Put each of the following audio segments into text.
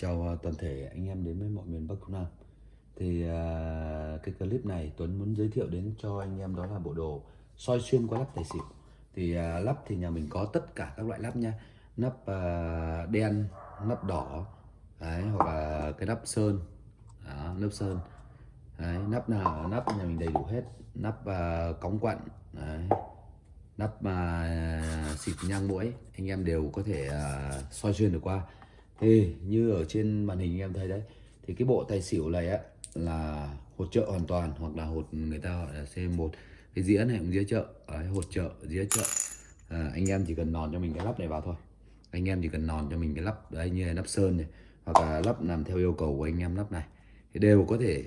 Chào à, toàn thể anh em đến với mọi miền Bắc Trung Nam. Thì à, cái clip này Tuấn muốn giới thiệu đến cho anh em đó là bộ đồ soi xuyên qua lắp tài xỉu. Thì à, lắp thì nhà mình có tất cả các loại lắp nha Nắp à, đen, nắp đỏ đấy, Hoặc là cái nắp sơn. Đó, Nắp sơn. Đấy, Nắp nào nắp nhà mình đầy đủ hết. Nắp à, cống quặn đấy, Nắp à, xịt nhang mũi Anh em đều có thể à, soi xuyên được qua thì như ở trên màn hình em thấy đấy thì cái bộ tài xỉu này á là hột trợ hoàn toàn hoặc là hột người ta gọi là C1 cái dĩa này cũng dĩa trợ đấy, hột trợ dĩa trợ à, anh em chỉ cần nòn cho mình cái lắp này vào thôi. Anh em chỉ cần nòn cho mình cái lắp đấy như là lắp sơn này hoặc là lắp làm theo yêu cầu của anh em lắp này. Thì đều có thể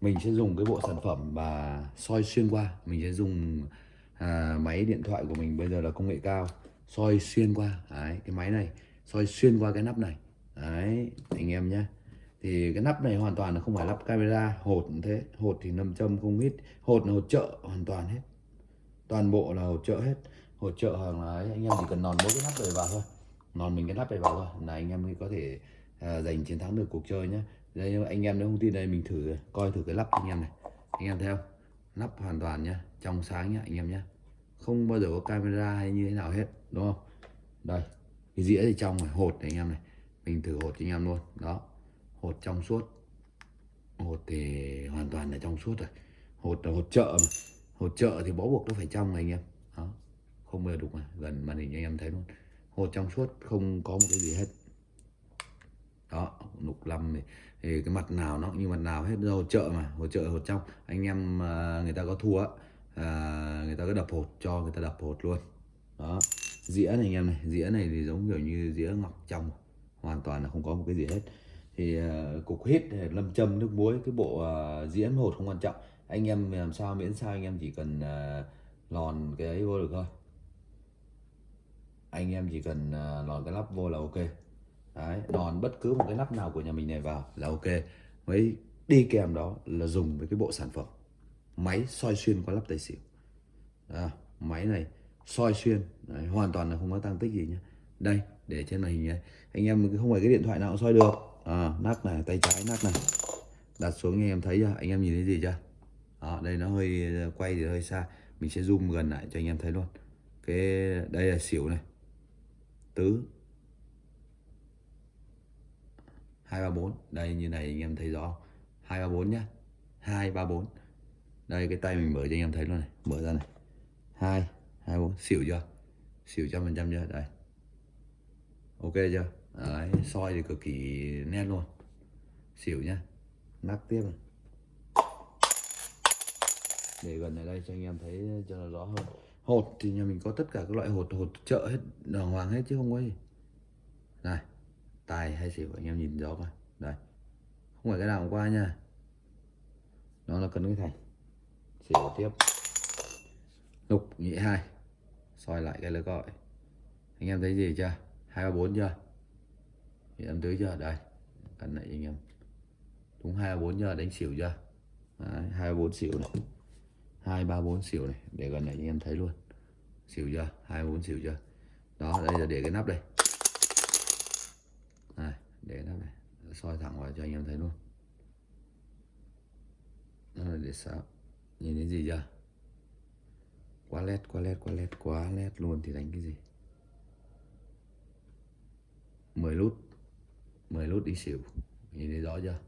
mình sẽ dùng cái bộ sản phẩm và soi xuyên qua. Mình sẽ dùng à, máy điện thoại của mình bây giờ là công nghệ cao soi xuyên qua. Đấy, cái máy này soi xuyên qua cái nắp này. Đấy anh em nhé. Thì cái nắp này hoàn toàn là không phải lắp camera hột cũng thế. Hột thì nằm châm không ít. Hột là hột trợ hoàn toàn hết. Toàn bộ là hột trợ hết. Hột trợ hàng là ấy, anh em chỉ cần nòn mỗi cái nắp này vào thôi. Nòn mình cái nắp này vào thôi. Là anh em mới có thể à, giành chiến thắng được cuộc chơi nhé. Đây anh em nếu không tin đây mình thử coi thử cái lắp anh em này. Anh em theo, lắp hoàn toàn nhá trong sáng nhá anh em nhé. Không bao giờ có camera hay như thế nào hết đúng không? Đây cái dĩa thì trong này hột này anh em này. Mình thử hột cho anh em luôn. Đó. Hột trong suốt. Hột thì hoàn toàn là trong suốt rồi. Hột là hột chợ mà. Hột chợ thì bó buộc nó phải trong này anh em. Đó. Không bao giờ đục mà. Gần màn hình anh em thấy luôn. Hột trong suốt không có một cái gì hết. Đó lục lâm thì, thì cái mặt nào nó cũng như mặt nào hết. Hột chợ mà. Hột chợ, hột trong. Anh em à, người ta có thua à, người ta cứ đập hột cho người ta đập hột luôn. Đó dĩa này anh em này dĩa này thì giống kiểu như dĩa ngọc trong hoàn toàn là không có một cái gì hết. Thì uh, cục hít ờ, lâm châm nước muối cái bộ uh, dĩa hột không quan trọng. Anh em làm sao miễn sao anh em chỉ cần uh, lòn cái ấy vô được thôi. Anh em chỉ cần uh, lòn cái lắp vô là ok. Đấy lòn bất cứ một cái nắp nào của nhà mình này vào là ok. Mấy đi kèm đó là dùng với cái bộ sản phẩm máy soi xuyên qua lắp tài xỉu. À, máy này soi xuyên. Đấy, hoàn toàn là không có tăng tích gì nhé đây để trên màn hình này. Anh em không phải cái điện thoại nào cũng soi được. À, nắp này tay trái nắp này. Đặt xuống anh em thấy chưa? Anh em nhìn thấy gì chưa? À, đây nó hơi ờ, quay thì hơi xa. Mình sẽ zoom gần lại cho anh em thấy luôn. Cái đây là xỉu này. Tứ. Hai ba bốn. Đây như này anh em thấy rõ hai ba bốn nhá. Hai ba bốn. Đây cái tay mình mở cho anh em thấy luôn này. Mở ra này. Hai hai, bốn. Xỉu chưa? Xỉu trăm phần trăm chưa? Đây. Ok chưa? Đấy, soi thì cực kỳ nét luôn. Xỉu nhá. Nắp tiếp này để gần này đây cho anh em thấy cho nó rõ hơn. Hột thì nhà mình có tất cả các loại hột hột chợ hết, đàng hoàng hết chứ không có gì. Này, tài hay xỉu anh em nhìn rõ coi. Đây. Không phải cái nào qua nha. Nó là cân cái thành. Xỉu tiếp. Lục, nhị, hai soi lại cái lưới gọi. Anh em thấy gì chưa? Hai ba bốn chưa? Thì em tới chưa? Đây, cân lại anh em. Đúng hai ba bốn giờ đánh xỉu chưa? Hai bốn xỉu này. Hai ba bốn xỉu này, để gần này anh em thấy luôn. Xỉu chưa? Hai bốn xỉu chưa? Đó, đây là để cái nắp đây. Này, để cái nắp này. Soi thẳng vào cho anh em thấy luôn. Đó là để sao nhìn thấy gì chưa? Quá led quá led quá led quá led luôn thì đánh cái gì? 10 lút 10 lút đi xỉu. Nhìn thấy rõ chưa?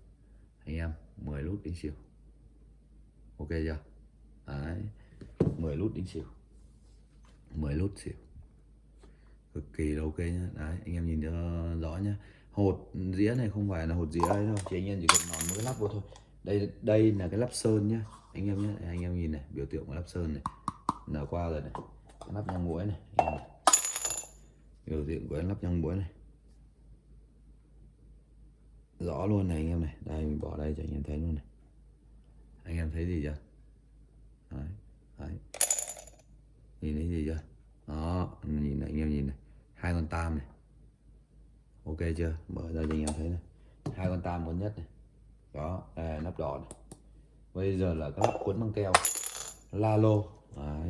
Anh em 10 lút đi xỉu. Ok chưa? Đấy 10 lút đi xỉu. 10 lút xỉu. Cực kỳ là ok nhá. Đấy, anh em nhìn cho ờ, rõ nhá. Hột dĩa này không phải là hột dĩa ấy đâu. Chỉ anh em chỉ cần nón một cái lắp vô thôi. Đây đây là cái lắp sơn nhá. Anh em nhé anh em nhìn này, biểu tượng của lắp sơn này nở qua rồi này. Lắp nhang muối này biểu diện của lắp nhang muối này. Rõ luôn này anh em này. Đây mình bỏ đây cho anh em thấy luôn này. Anh em thấy gì chưa? Đấy, đấy. nhìn thấy gì chưa? Đó nhìn này anh em nhìn này. Hai con tam này. Ok chưa? Mở ra cho anh em thấy này. Hai con tam con nhất này. Đó đây nắp đỏ này. Bây giờ là các lắp cuốn băng keo. La lô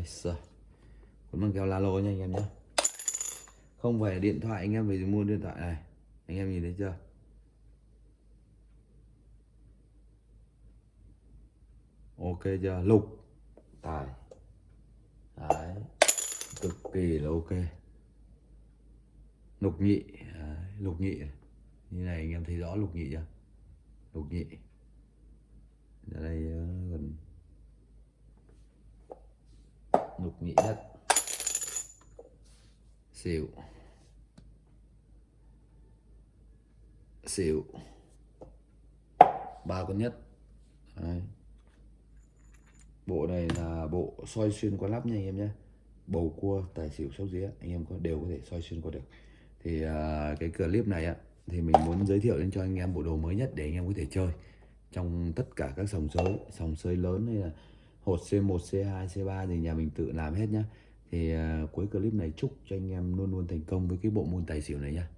sửa cuốn băng keo la lô nha anh em nhé không phải điện thoại, anh em phải mua điện thoại này. Anh em nhìn thấy chưa? Ok chưa? Lục. Tài. Đấy. Cực kỳ là ok. Lục nhị. Đấy. lục nhị. Như này anh em thấy rõ lục nhị chưa? Lục nhị. Ra đây lục nhị nhất xỉu. Xỉu. Ba con nhất. Đấy. bộ này là bộ soi xuyên qua lắp nha anh em nhé. Bầu cua tài xỉu sóc dĩa anh em có đều có thể soi xuyên qua được. Thì à, cái clip này á thì mình muốn giới thiệu đến cho anh em bộ đồ mới nhất để anh em có thể chơi trong tất cả các sòng sới sòng sới lớn hay là hột C1 C2 C3 thì nhà mình tự làm hết nhá. Thì uh, cuối clip này chúc cho anh em luôn luôn thành công với cái bộ môn tài xỉu này nhá.